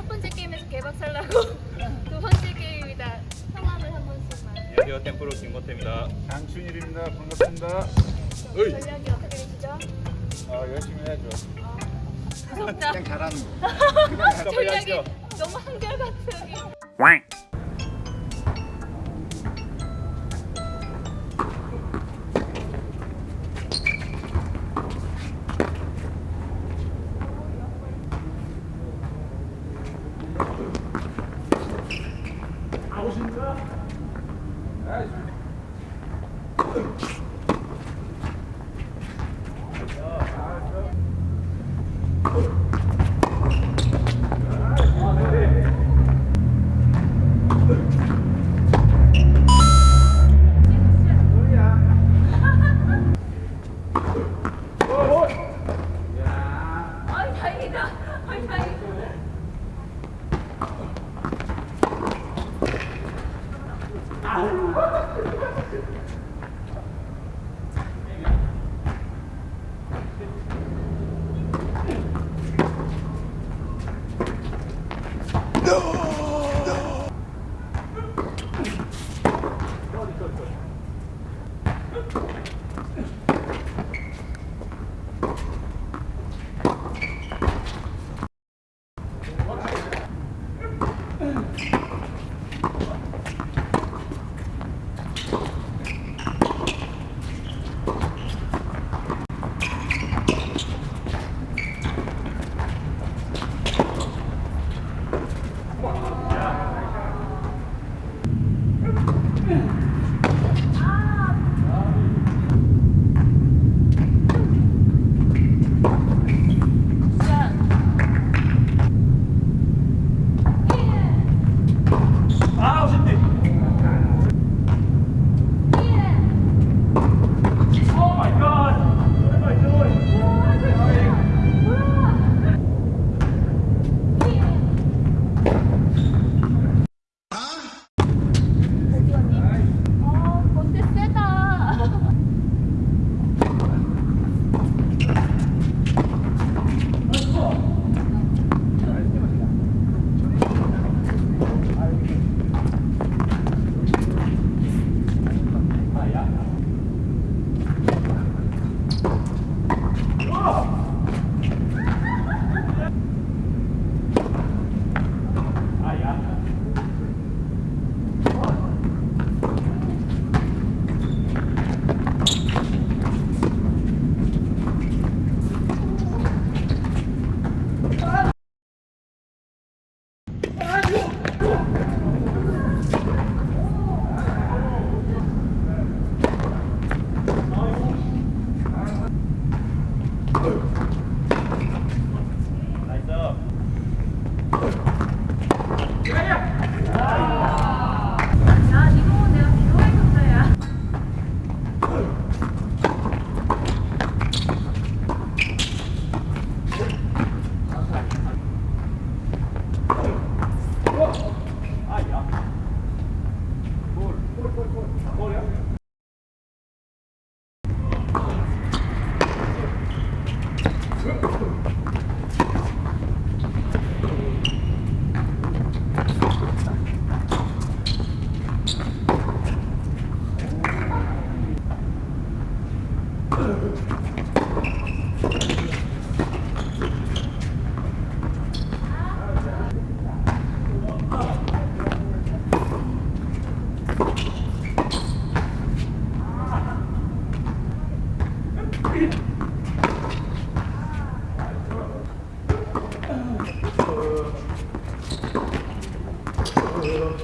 첫 번째 게임에서 개박살 나고 두 번째 게임이다. 성함을 한 번씩만. 안녕하세요 템프로 김건태입니다 장춘일입니다. 반갑습니다. 전략이 어떻게 되시죠? 아, 열심히 해야죠. 무섭다. 그냥 잘하는 거. 전략이. 너무 한결같아 아이 다행이다. 아이 다행이다. 골, 골, 골. 골이야? Serve.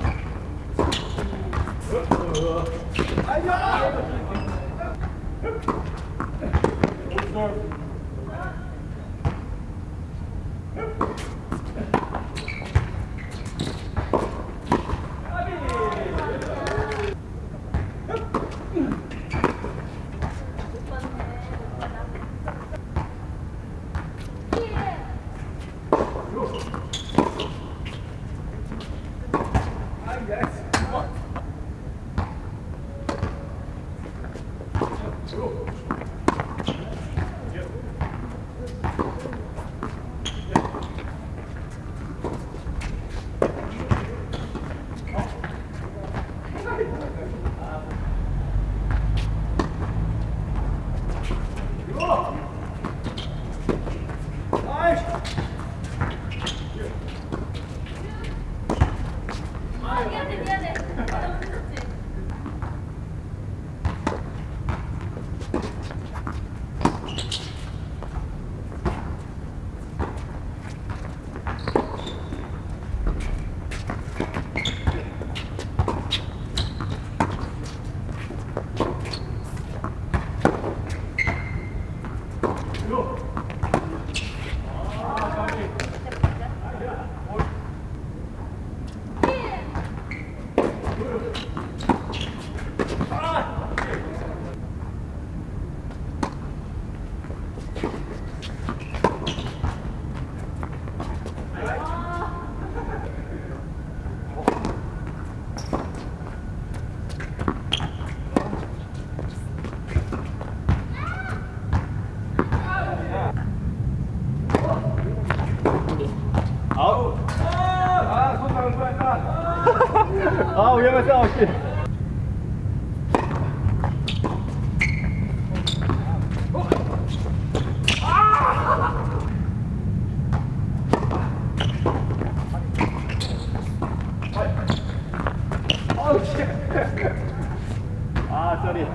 뻔했다. 아, 위험했어. 씨. 아, 쏘리.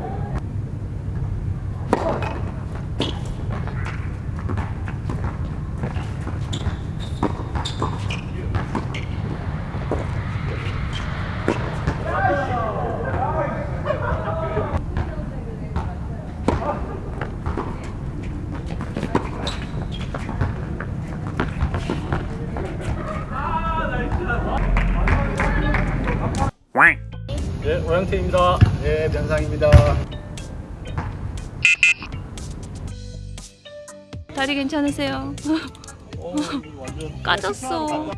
네, 오영태입니다. 네, 변상입니다. 다리 괜찮으세요? 어, 까졌어.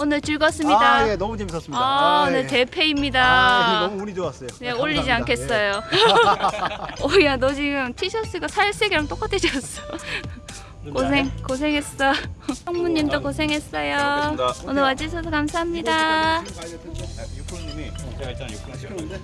오늘 즐거웠습니다. 아, 예, 너무 재밌었습니다. 아, 네 예. 대패입니다. 아, 너무 운이 좋았어요. 네, 올리지 감사합니다. 않겠어요. 오야, 너 지금 티셔츠가 살색이랑 똑같아졌어. 고생, 고생했어. 성무님도 고생했어요. 알겠습니다. 오늘 와주셔서 감사합니다. 예. 육프로님이 제가 있잖아 육프로 시켰는데